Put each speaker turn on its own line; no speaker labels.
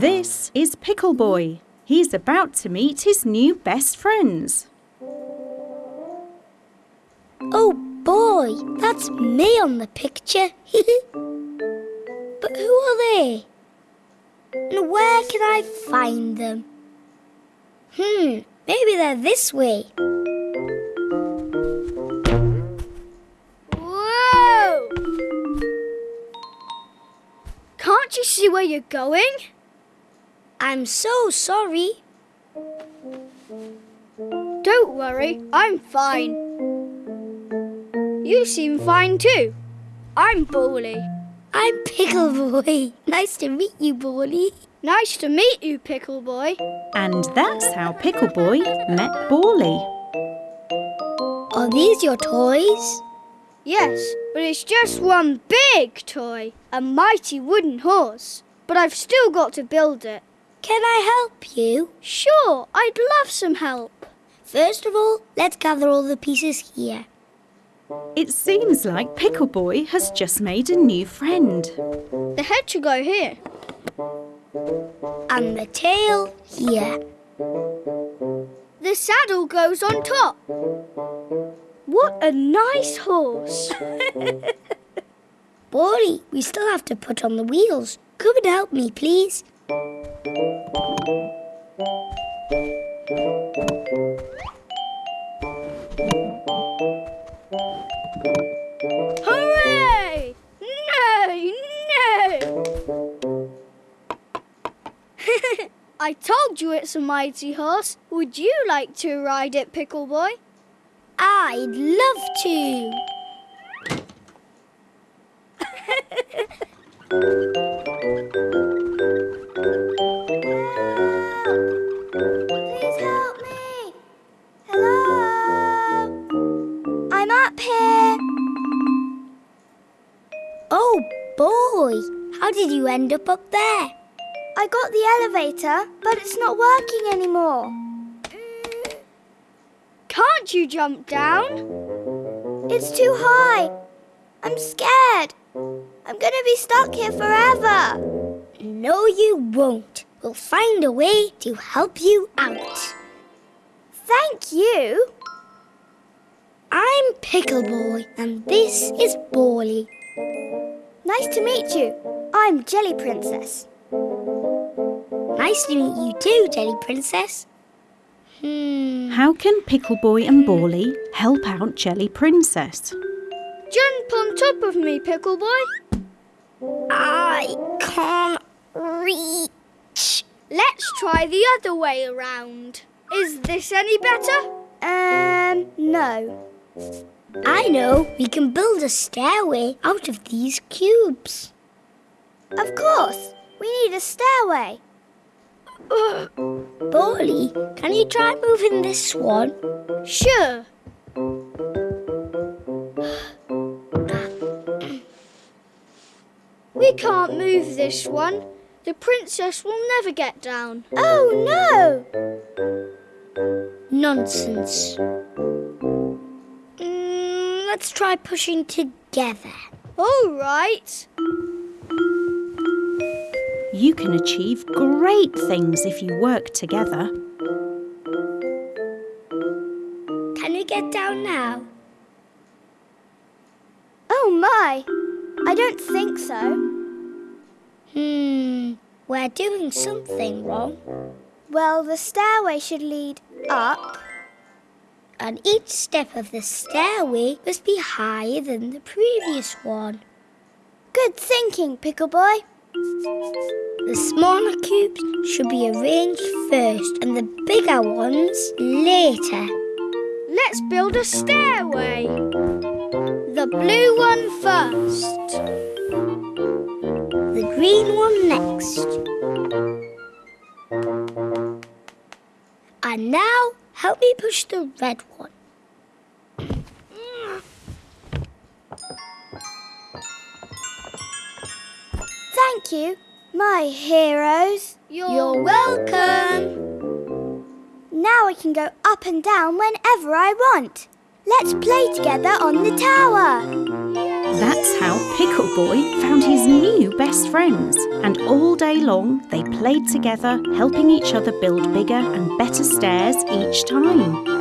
This is Pickle Boy. He's about to meet his new best friends.
Oh boy, that's me on the picture. but who are they? And where can I find them? Hmm, maybe they're this way.
Whoa! Can't you see where you're going?
I'm so sorry.
Don't worry, I'm fine. You seem fine too. I'm Bally.
I'm Pickle Boy. Nice to meet you, Bally.
Nice to meet you, Pickle Boy.
And that's how Pickle Boy met Bally.
Are these your toys?
Yes, but it's just one big toy, a mighty wooden horse. But I've still got to build it.
Can I help you?
Sure, I'd love some help.
First of all, let's gather all the pieces here.
It seems like Pickle Boy has just made a new friend.
The head should go here.
And the tail here.
The saddle goes on top. What a nice horse.
Bally, we still have to put on the wheels. Come and help me, please.
I told you it's a mighty horse. Would you like to ride it, Pickle Boy?
I'd love to.
Please help me. Hello? I'm up here.
Oh, boy. How did you end up up there?
I got the elevator, but it's not working anymore. Can't you jump down? It's too high. I'm scared. I'm going to be stuck here forever.
No, you won't. We'll find a way to help you out.
Thank you.
I'm Pickle Boy, and this is Bally.
Nice to meet you. I'm Jelly Princess.
Nice to meet you too, Jelly Princess. Hmm.
How can Pickle Boy and Bally help out Jelly Princess?
Jump on top of me, Pickle Boy.
I can't reach.
Let's try the other way around. Is this any better? Um, no.
I know. We can build a stairway out of these cubes.
Of course. We need a stairway.
Bally, can you try moving this one?
Sure. We can't move this one. The princess will never get down. Oh no!
Nonsense. Mm, let's try pushing together.
All right.
You can achieve great things if you work together.
Can you get down now?
Oh my! I don't think so.
Hmm, we're doing something wrong.
Well, the stairway should lead up.
And each step of the stairway must be higher than the previous one.
Good thinking, Pickle Boy.
The smaller cubes should be arranged first and the bigger ones later.
Let's build a stairway. The blue one first.
The green one next. And now help me push the red one.
You, my heroes.
You're welcome.
Now I can go up and down whenever I want. Let's play together on the tower.
That's how Pickle Boy found his new best friends. And all day long they played together, helping each other build bigger and better stairs each time.